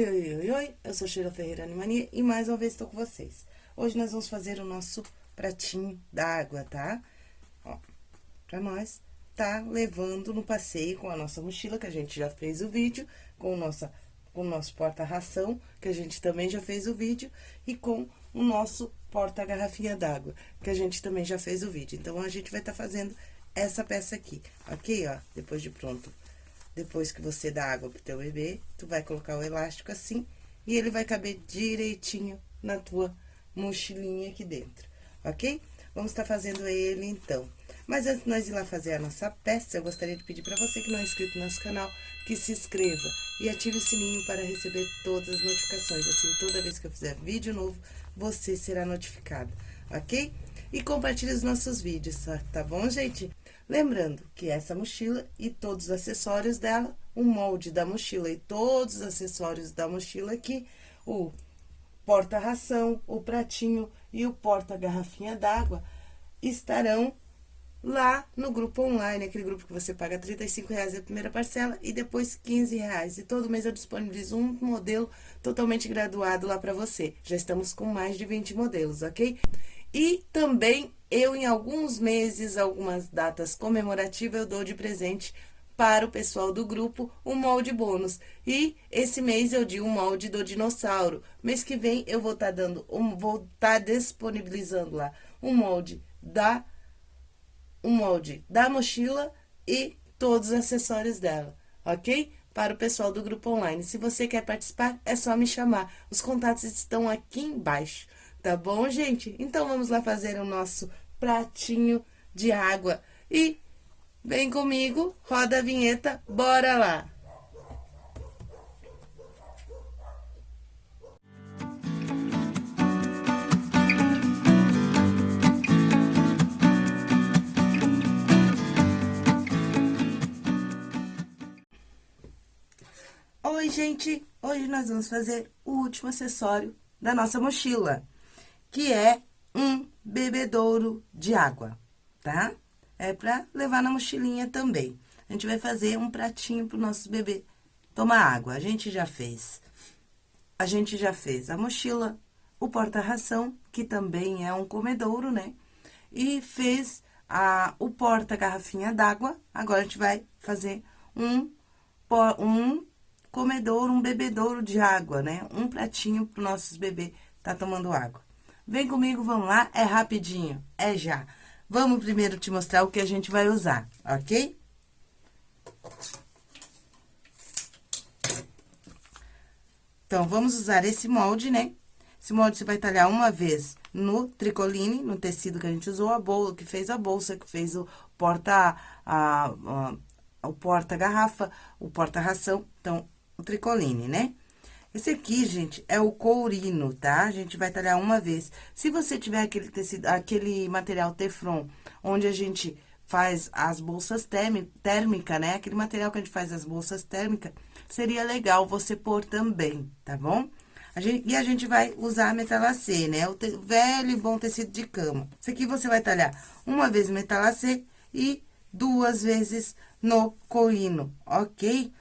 Oi, oi, oi, oi, eu sou Sheila Ferreira Animania e mais uma vez estou com vocês. Hoje nós vamos fazer o nosso pratinho d'água, tá? Ó, pra nós tá levando no passeio com a nossa mochila, que a gente já fez o vídeo, com, nossa, com o nosso porta-ração, que a gente também já fez o vídeo, e com o nosso porta-garrafinha d'água, que a gente também já fez o vídeo. Então, a gente vai estar tá fazendo essa peça aqui, ok? Ó, depois de pronto depois que você dá água pro teu bebê, tu vai colocar o elástico assim e ele vai caber direitinho na tua mochilinha aqui dentro, ok? Vamos estar tá fazendo ele, então. Mas antes de nós ir lá fazer a nossa peça, eu gostaria de pedir para você que não é inscrito no nosso canal, que se inscreva e ative o sininho para receber todas as notificações. Assim, toda vez que eu fizer vídeo novo, você será notificado, ok? E compartilhe os nossos vídeos, tá bom, gente? Lembrando que essa mochila e todos os acessórios dela, o molde da mochila e todos os acessórios da mochila aqui, o porta-ração, o pratinho e o porta-garrafinha d'água, estarão lá no grupo online, aquele grupo que você paga R$ reais a primeira parcela e depois R$ reais. E todo mês eu disponibilizo um modelo totalmente graduado lá para você. Já estamos com mais de 20 modelos, ok? E também eu, em alguns meses, algumas datas comemorativas, eu dou de presente para o pessoal do grupo um molde bônus. E esse mês eu di um molde do dinossauro. Mês que vem eu vou estar tá dando, um, vou estar tá disponibilizando lá um molde da um molde da mochila e todos os acessórios dela, ok? Para o pessoal do grupo online. Se você quer participar, é só me chamar. Os contatos estão aqui embaixo. Tá bom, gente? Então, vamos lá fazer o nosso pratinho de água. E vem comigo, roda a vinheta, bora lá! Oi, gente! Hoje nós vamos fazer o último acessório da nossa mochila que é um bebedouro de água, tá? É pra levar na mochilinha também. A gente vai fazer um pratinho pro nosso bebê tomar água. A gente já fez. A gente já fez a mochila, o porta-ração, que também é um comedouro, né? E fez a, o porta-garrafinha d'água. Agora, a gente vai fazer um, um comedouro, um bebedouro de água, né? Um pratinho pro nossos bebê tá tomando água. Vem comigo, vamos lá, é rapidinho, é já. Vamos primeiro te mostrar o que a gente vai usar, ok? Então, vamos usar esse molde, né? Esse molde você vai talhar uma vez no tricoline, no tecido que a gente usou, a bolsa, que fez a bolsa, que fez o porta, a, a, o porta-garrafa, o porta-ração, então, o tricoline, né? Esse aqui, gente, é o courino, tá? A gente vai talhar uma vez. Se você tiver aquele tecido, aquele material teflon, onde a gente faz as bolsas térmicas, né? Aquele material que a gente faz as bolsas térmicas, seria legal você pôr também, tá bom? A gente, e a gente vai usar a metalacê, né? O te, velho e bom tecido de cama. Isso aqui você vai talhar uma vez metalacê e duas vezes no coino, ok?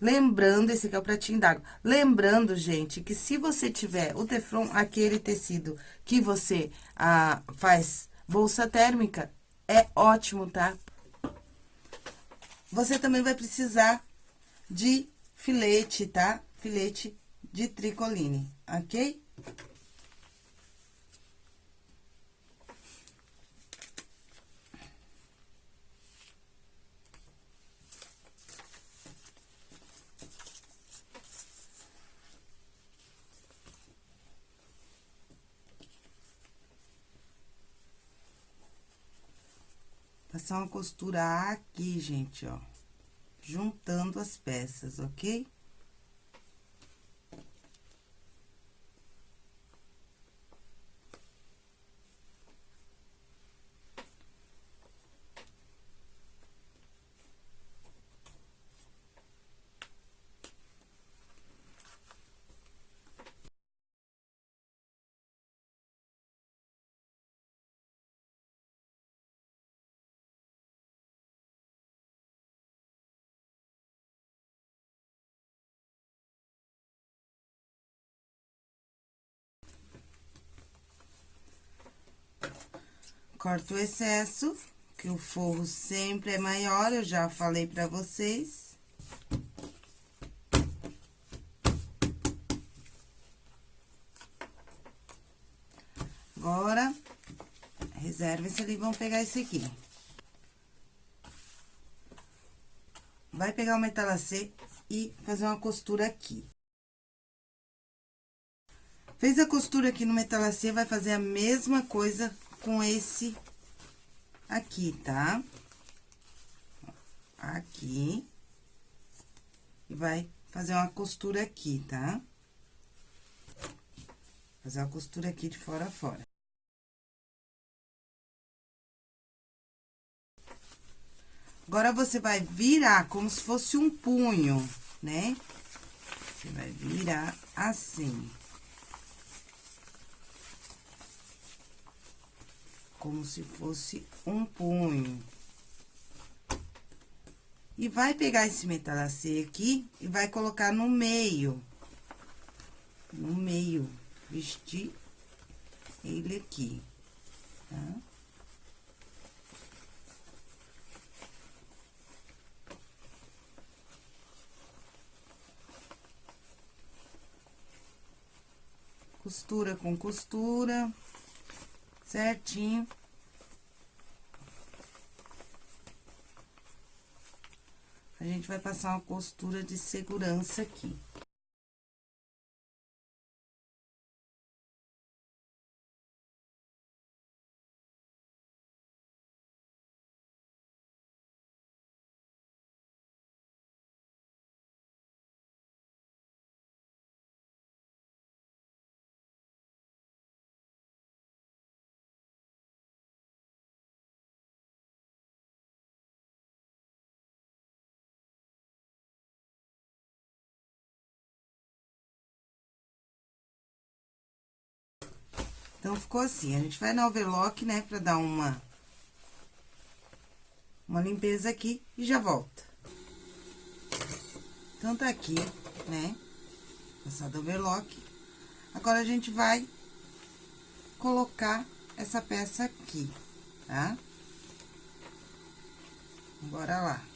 Lembrando, esse aqui é o pratinho d'água. Lembrando, gente, que se você tiver o teflon, aquele tecido que você ah, faz bolsa térmica, é ótimo, tá? Você também vai precisar de filete, tá? Filete de tricoline, ok? Passar uma costura aqui, gente, ó. Juntando as peças, ok? Corta o excesso, que o forro sempre é maior, eu já falei pra vocês. Agora, reserva esse ali, vamos pegar esse aqui. Vai pegar o metalacê e fazer uma costura aqui. Fez a costura aqui no metalacê, vai fazer a mesma coisa com esse aqui, tá? Aqui. E vai fazer uma costura aqui, tá? Fazer uma costura aqui de fora a fora. Agora, você vai virar como se fosse um punho, né? Você vai virar assim. Como se fosse um punho. E vai pegar esse metalacê aqui e vai colocar no meio. No meio. Vestir ele aqui, tá? costura com costura, certinho. A gente vai passar uma costura de segurança aqui. Então, ficou assim. A gente vai na overlock, né, pra dar uma... Uma limpeza aqui e já volta. Então, tá aqui, né? Passado overlock. Agora, a gente vai colocar essa peça aqui, tá? Bora lá.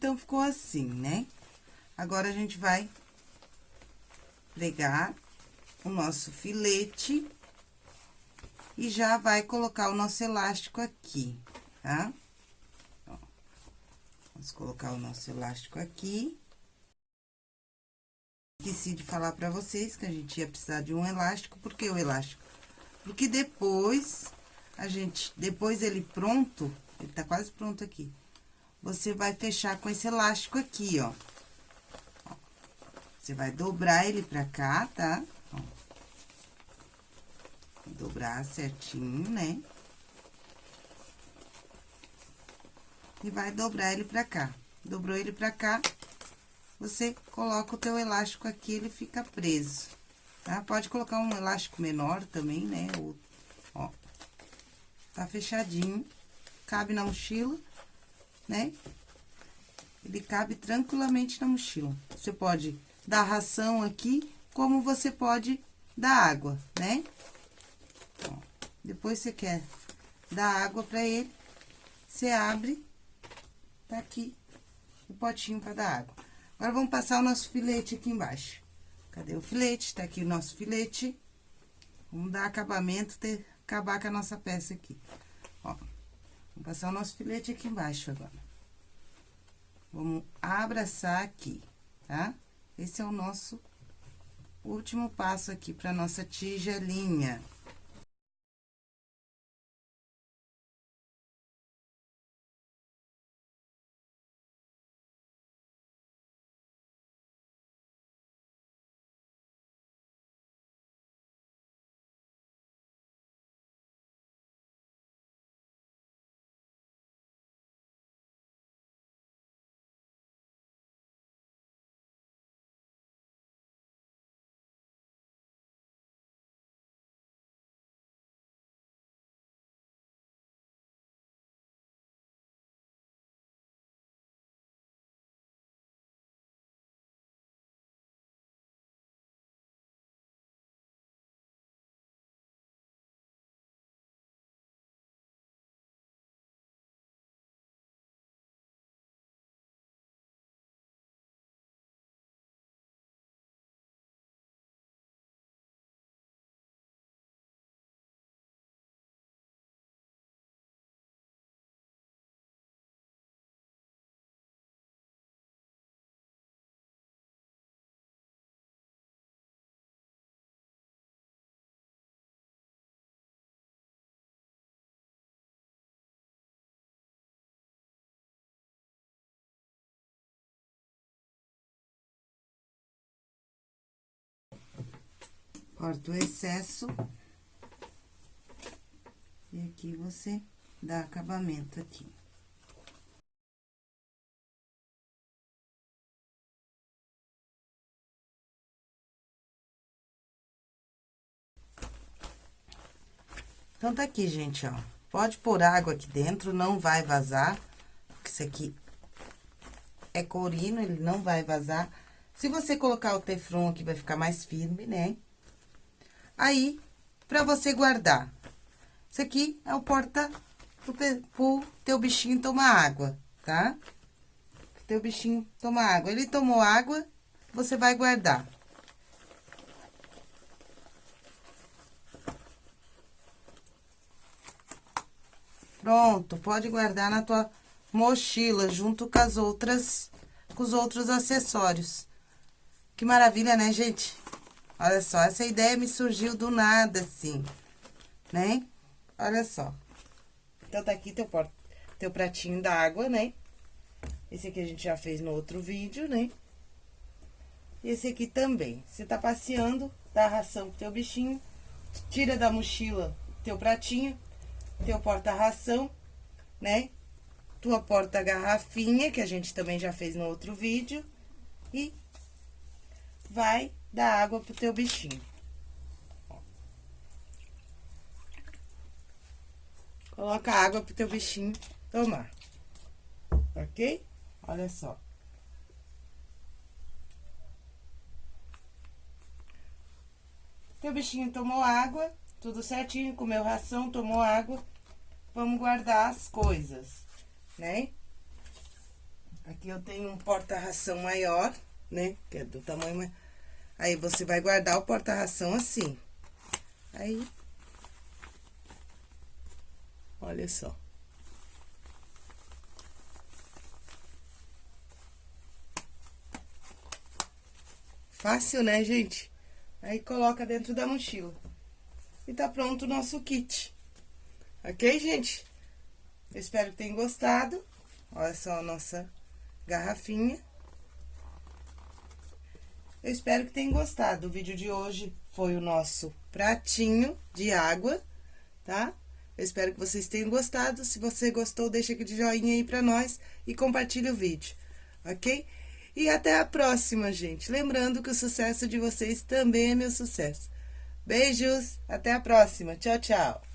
Então, ficou assim, né? Agora, a gente vai pregar o nosso filete e já vai colocar o nosso elástico aqui, tá? Ó, vamos colocar o nosso elástico aqui. Esqueci de falar pra vocês que a gente ia precisar de um elástico, por que o elástico? Porque depois, a gente, depois ele pronto, ele tá quase pronto aqui você vai fechar com esse elástico aqui, ó. Você vai dobrar ele pra cá, tá? Ó. Dobrar certinho, né? E vai dobrar ele pra cá. Dobrou ele pra cá, você coloca o teu elástico aqui, ele fica preso, tá? Pode colocar um elástico menor também, né? Ó, tá fechadinho, cabe na mochila né? Ele cabe tranquilamente na mochila. Você pode dar ração aqui, como você pode dar água, né? Ó, depois você quer dar água pra ele, você abre, tá aqui o potinho pra dar água. Agora, vamos passar o nosso filete aqui embaixo. Cadê o filete? Tá aqui o nosso filete. Vamos dar acabamento, ter, acabar com a nossa peça aqui. Ó, vamos passar o nosso filete aqui embaixo agora. Vamos abraçar aqui, tá? Esse é o nosso último passo aqui para nossa tigelinha. Corta o excesso. E aqui você dá acabamento aqui. Então, tá aqui, gente, ó. Pode pôr água aqui dentro, não vai vazar. Isso aqui é corino, ele não vai vazar. Se você colocar o teflon aqui, vai ficar mais firme, né? Aí, pra você guardar. Isso aqui é o porta pro, pro teu bichinho tomar água, tá? Pro teu bichinho tomar água. Ele tomou água, você vai guardar. Pronto, pode guardar na tua mochila, junto com as outras, com os outros acessórios. Que maravilha, né, gente? Olha só, essa ideia me surgiu do nada, assim, né? Olha só. Então, tá aqui teu, teu pratinho d'água, né? Esse aqui a gente já fez no outro vídeo, né? E esse aqui também. Você tá passeando, dá ração pro teu bichinho, tira da mochila teu pratinho, teu porta-ração, né? tua porta-garrafinha, que a gente também já fez no outro vídeo, e vai dar água pro teu bichinho. Coloca água pro teu bichinho tomar, ok? Olha só. Teu bichinho tomou água, tudo certinho, comeu ração, tomou água. Vamos guardar as coisas né? Aqui eu tenho um porta-ração maior, né? Que é do tamanho... Aí, você vai guardar o porta-ração assim. Aí... Olha só. Fácil, né, gente? Aí, coloca dentro da mochila. E tá pronto o nosso kit. Ok, gente? Eu espero que tenham gostado. Olha só a nossa garrafinha. Eu espero que tenham gostado. O vídeo de hoje foi o nosso pratinho de água, tá? Eu espero que vocês tenham gostado. Se você gostou, deixa aquele joinha aí pra nós e compartilha o vídeo, ok? E até a próxima, gente. Lembrando que o sucesso de vocês também é meu sucesso. Beijos, até a próxima. Tchau, tchau.